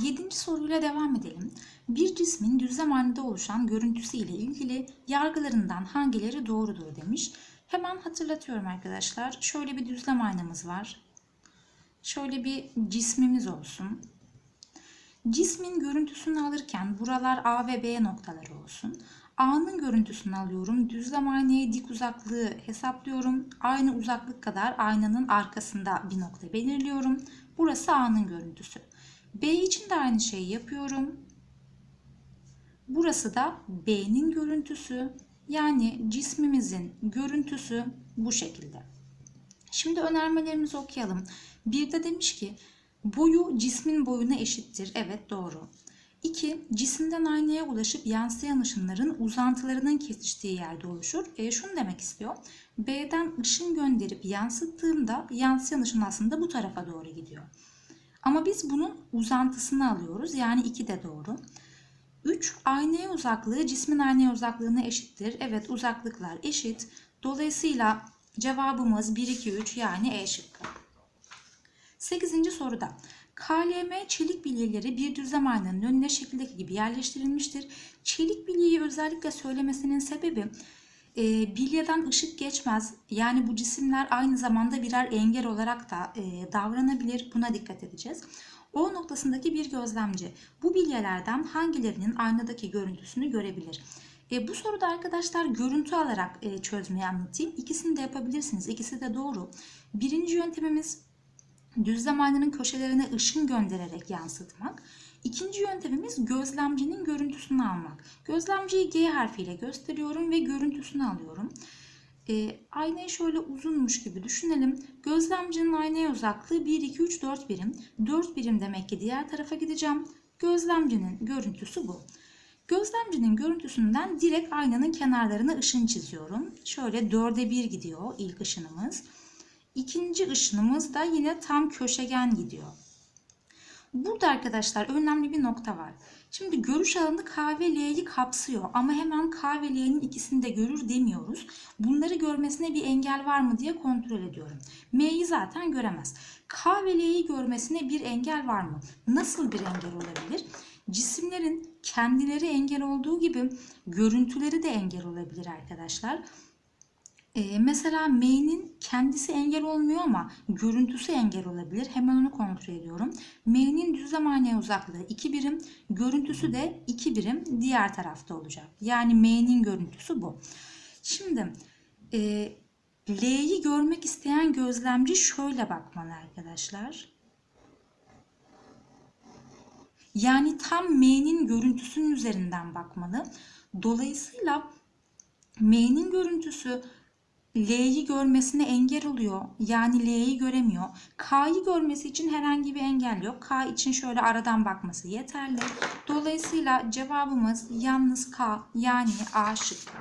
Yedinci soruyla devam edelim. Bir cismin düzlem halinde oluşan görüntüsü ile ilgili yargılarından hangileri doğrudur demiş. Hemen hatırlatıyorum arkadaşlar. Şöyle bir düzlem aynamız var. Şöyle bir cismimiz olsun. Cismin görüntüsünü alırken buralar A ve B noktaları olsun. A'nın görüntüsünü alıyorum. Düzlem aynaya dik uzaklığı hesaplıyorum. Aynı uzaklık kadar aynanın arkasında bir nokta belirliyorum. Burası A'nın görüntüsü. B için de aynı şeyi yapıyorum. Burası da B'nin görüntüsü. Yani cismimizin görüntüsü bu şekilde. Şimdi önermelerimizi okuyalım. Bir de demiş ki boyu cismin boyuna eşittir. Evet doğru. 2. Cisimden aynaya ulaşıp yansıyan ışınların uzantılarının kesiştiği yerde oluşur. E, şunu demek istiyor. B'den ışın gönderip yansıttığımda yansıyan ışın aslında bu tarafa doğru gidiyor. Ama biz bunun uzantısını alıyoruz. Yani 2 de doğru. 3. Aynaya uzaklığı cismin aynaya uzaklığına eşittir. Evet uzaklıklar eşit. Dolayısıyla cevabımız 1, 2, 3 yani E şıkkı. 8. soruda KLM çelik bilyeleri bir düzlem aynanın önüne şekildeki gibi yerleştirilmiştir. Çelik bilyeyi özellikle söylemesinin sebebi e, bilyeden ışık geçmez. Yani bu cisimler aynı zamanda birer engel olarak da e, davranabilir. Buna dikkat edeceğiz. O noktasındaki bir gözlemci bu bilyelerden hangilerinin aynadaki görüntüsünü görebilir? E, bu soruda arkadaşlar görüntü alarak e, çözmeyi anlatayım. İkisini de yapabilirsiniz. İkisi de doğru. Birinci yöntemimiz düzlem aynanın köşelerine ışın göndererek yansıtmak. İkinci yöntemimiz gözlemcinin görüntüsünü almak. Gözlemciyi G harfiyle gösteriyorum ve görüntüsünü alıyorum. E, aynayı şöyle uzunmuş gibi düşünelim. Gözlemcinin aynaya uzaklığı 1, 2, 3, 4 birim. 4 birim demek ki diğer tarafa gideceğim. Gözlemcinin görüntüsü bu. Gözlemcinin görüntüsünden direkt aynanın kenarlarına ışın çiziyorum. Şöyle 4'e 1 gidiyor ilk ışınımız. İkinci ışınımız da yine tam köşegen gidiyor. Burada arkadaşlar önemli bir nokta var. Şimdi görüş alanı K ve L'yi kapsıyor ama hemen K ve L'nin ikisini de görür demiyoruz. Bunları görmesine bir engel var mı diye kontrol ediyorum. M'yi zaten göremez. K ve L'yi görmesine bir engel var mı? Nasıl bir engel olabilir? Cisimlerin kendileri engel olduğu gibi görüntüleri de engel olabilir arkadaşlar. Ee, mesela M'nin kendisi engel olmuyor ama görüntüsü engel olabilir. Hemen onu kontrol ediyorum. M'nin düzlem aynaya uzaklığı 2 birim, görüntüsü de 2 birim diğer tarafta olacak. Yani M'nin görüntüsü bu. Şimdi e, L'yi görmek isteyen gözlemci şöyle bakmalı arkadaşlar. Yani tam M'nin görüntüsünün üzerinden bakmalı. Dolayısıyla M'nin görüntüsü L'yi görmesine engel oluyor. Yani L'yi göremiyor. K'yı görmesi için herhangi bir engel yok. K için şöyle aradan bakması yeterli. Dolayısıyla cevabımız yalnız K yani A şıkkı.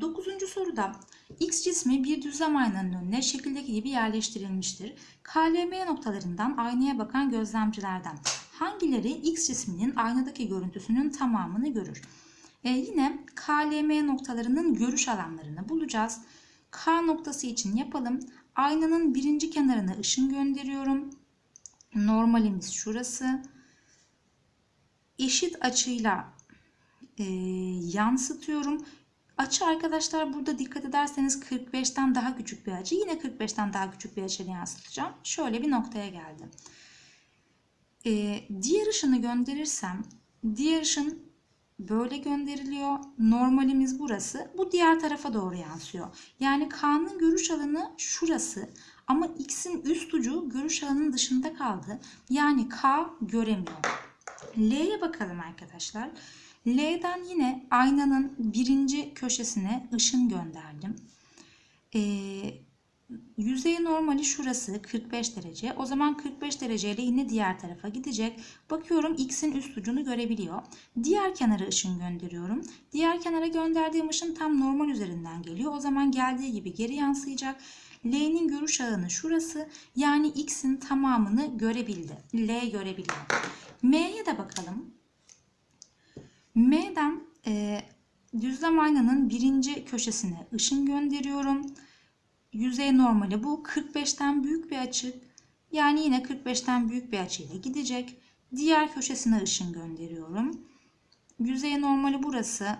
Dokuzuncu soruda X cismi bir düzlem aynanın önüne şekildeki gibi yerleştirilmiştir. KLM noktalarından aynaya bakan gözlemcilerden hangileri X cisminin aynadaki görüntüsünün tamamını görür? E, yine KLM noktalarının görüş alanlarını bulacağız. K noktası için yapalım. Aynanın birinci kenarına ışın gönderiyorum. Normalimiz şurası. Eşit açıyla e, yansıtıyorum. Açı arkadaşlar burada dikkat ederseniz 45'ten daha küçük bir açı. Yine 45'ten daha küçük bir açıyla yansıtacağım. Şöyle bir noktaya geldim. E, diğer ışını gönderirsem diğer ışın böyle gönderiliyor. Normalimiz burası. Bu diğer tarafa doğru yansıyor. Yani K'nın görüş alanı şurası. Ama X'in üst ucu görüş alanının dışında kaldı. Yani K göremiyor. L'ye bakalım arkadaşlar. L'den yine aynanın birinci köşesine ışın gönderdim. Ee, Yüzey normali şurası 45 derece. O zaman 45 dereceyle yine diğer tarafa gidecek. Bakıyorum x'in üst ucunu görebiliyor. Diğer kenara ışın gönderiyorum. Diğer kenara gönderdiğim ışın tam normal üzerinden geliyor. O zaman geldiği gibi geri yansıyacak. L'nin görüş alanı şurası. Yani x'in tamamını görebildi. L görebiliyor. M'ye de bakalım. M'den e, düzlem aynanın birinci köşesine ışın gönderiyorum yüzey normali bu. 45'ten büyük bir açı Yani yine 45'ten büyük bir açıyla gidecek. Diğer köşesine ışın gönderiyorum. Yüzey normali burası.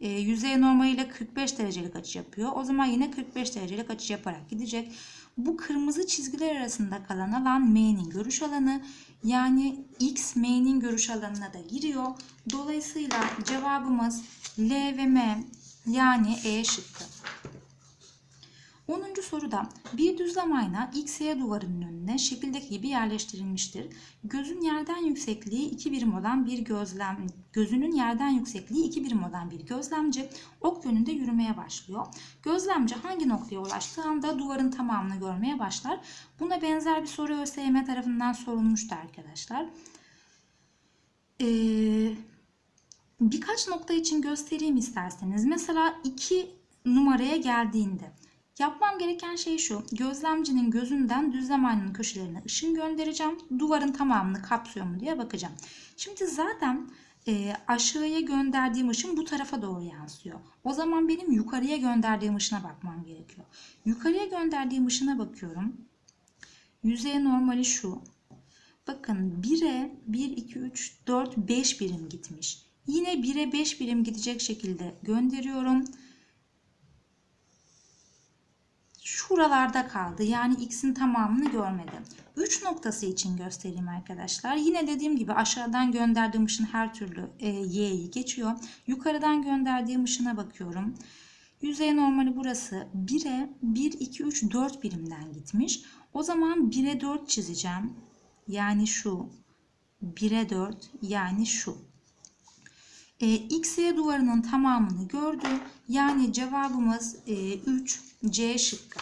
E, yüzey normaliyle 45 derecelik açı yapıyor. O zaman yine 45 derecelik açı yaparak gidecek. Bu kırmızı çizgiler arasında kalan alan M'nin görüş alanı. Yani X M'nin görüş alanına da giriyor. Dolayısıyla cevabımız L ve M yani E şıkkı. 10. soruda bir düzlem ayna XY duvarının önüne şekildeki gibi yerleştirilmiştir. Gözün yerden yüksekliği 2 birim olan bir gözlem gözünün yerden yüksekliği 2 birim olan bir gözlemci ok yönünde yürümeye başlıyor. Gözlemci hangi noktaya ulaştığı anda duvarın tamamını görmeye başlar. Buna benzer bir soru ÖSYM tarafından sorulmuştu arkadaşlar. Ee, birkaç nokta için göstereyim isterseniz. Mesela 2 numaraya geldiğinde Yapmam gereken şey şu. Gözlemcinin gözünden düzlem aynanın köşelerine ışın göndereceğim. Duvarın tamamını kapsıyor mu diye bakacağım. Şimdi zaten e, aşağıya gönderdiğim ışın bu tarafa doğru yansıyor. O zaman benim yukarıya gönderdiğim ışına bakmam gerekiyor. Yukarıya gönderdiğim ışına bakıyorum. Yüzey normali şu. Bakın 1'e 1, 2, 3, 4, 5 birim gitmiş. Yine 1'e 5 birim gidecek şekilde gönderiyorum şuralarda kaldı. Yani x'in tamamını görmedim. 3 noktası için göstereyim arkadaşlar. Yine dediğim gibi aşağıdan gönderdiğim ışın her türlü e, y'yi geçiyor. Yukarıdan gönderdiğim ışına bakıyorum. Yüzey normali burası 1'e 1, 2, 3, 4 birimden gitmiş. O zaman 1'e 4 çizeceğim. Yani şu. 1'e 4 yani şu. E, XY duvarının tamamını gördü. Yani cevabımız e, 3 C şıkkı.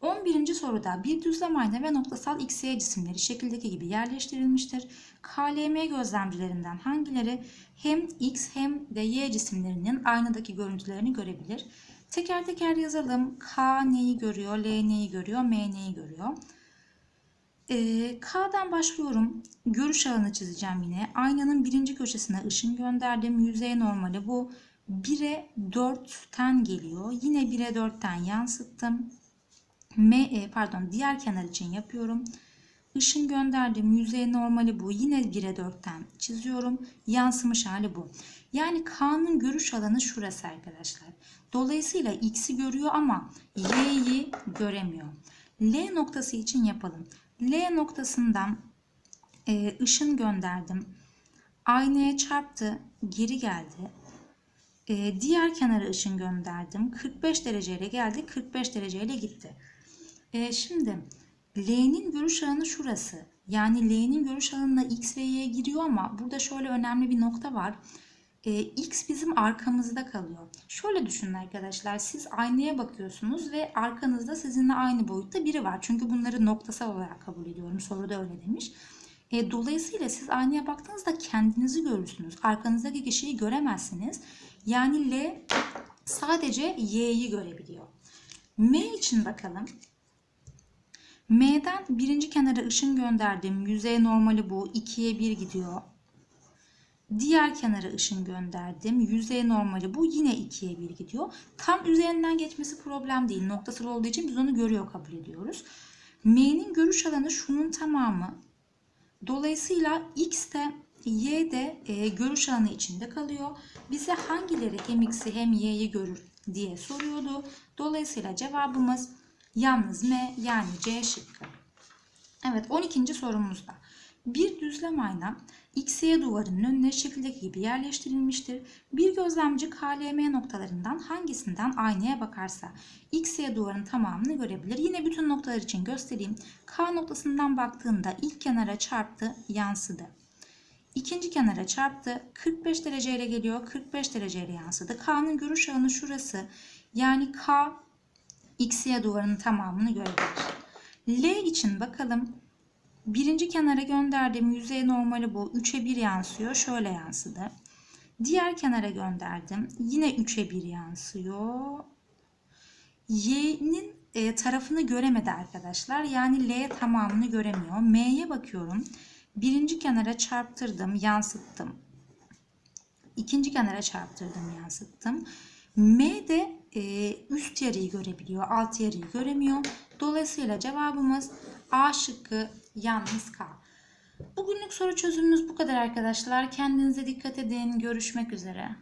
11. soruda bir düzlem ayna ve noktasal XY cisimleri şekildeki gibi yerleştirilmiştir. KLM gözlemcilerinden hangileri hem X hem de Y cisimlerinin aynadaki görüntülerini görebilir? Teker teker yazalım. K neyi görüyor, L neyi görüyor, M neyi görüyor? Ee, K'dan başlıyorum. Görüş alanı çizeceğim yine. Aynanın birinci köşesine ışın gönderdim. Yüzey normali bu. 1'e 4'ten geliyor. Yine 1'e 4'ten yansıttım. M, e, pardon diğer kenar için yapıyorum. Işın gönderdim. Yüzey normali bu. Yine 1'e 4'ten çiziyorum. Yansımış hali bu. Yani K'nın görüş alanı şurası arkadaşlar. Dolayısıyla X'i görüyor ama Y'yi göremiyor. L noktası için yapalım. L noktasından e, ışın gönderdim. Aynaya çarptı. Geri geldi. E, diğer kenara ışın gönderdim. 45 dereceyle geldi. 45 dereceyle gitti. E, şimdi L'nin görüş alanı şurası. Yani L'nin görüş alanına X ve Y giriyor ama burada şöyle önemli bir nokta var. E, X bizim arkamızda kalıyor. Şöyle düşünün arkadaşlar. Siz aynaya bakıyorsunuz ve arkanızda sizinle aynı boyutta biri var. Çünkü bunları noktasal olarak kabul ediyorum. Soruda öyle demiş. E, dolayısıyla siz aynaya baktığınızda kendinizi görürsünüz. Arkanızdaki kişiyi göremezsiniz. Yani L sadece Y'yi görebiliyor. M için bakalım. M'den birinci kenara ışın gönderdim. Yüzey normali bu. 2'ye 1 gidiyor. Diğer kenara ışın gönderdim. Yüzey normali bu. Yine 2'ye 1 gidiyor. Tam üzerinden geçmesi problem değil. Noktasal olduğu için biz onu görüyor kabul ediyoruz. M'nin görüş alanı şunun tamamı. Dolayısıyla X de Y de e, görüş alanı içinde kalıyor. Bize hangileri hem X'i hem Y'yi görür diye soruyordu. Dolayısıyla cevabımız yalnız M yani C şıkkı. Evet 12. sorumuzda. Bir düzlem ayna XY duvarının önüne şekildeki gibi yerleştirilmiştir. Bir gözlemci KLM noktalarından hangisinden aynaya bakarsa XY duvarın tamamını görebilir. Yine bütün noktalar için göstereyim. K noktasından baktığında ilk kenara çarptı, yansıdı. İkinci kenara çarptı. 45 dereceyle geliyor. 45 dereceyle yansıdı. K'nın görüş alanı şurası. Yani K XY duvarının tamamını görebilir. L için bakalım. Birinci kenara gönderdiğim yüzey normali bu. 3'e 1 yansıyor. Şöyle yansıdı. Diğer kenara gönderdim. Yine 3'e 1 yansıyor. Y'nin e, tarafını göremedi arkadaşlar. Yani L tamamını göremiyor. M'ye bakıyorum. Birinci kenara çarptırdım, yansıttım. İkinci kenara çarptırdım, yansıttım. M de e, üst yarıyı görebiliyor, alt yarıyı göremiyor. Dolayısıyla cevabımız A şıkkı yalnız K. Bugünlük soru çözümümüz bu kadar arkadaşlar. Kendinize dikkat edin. Görüşmek üzere.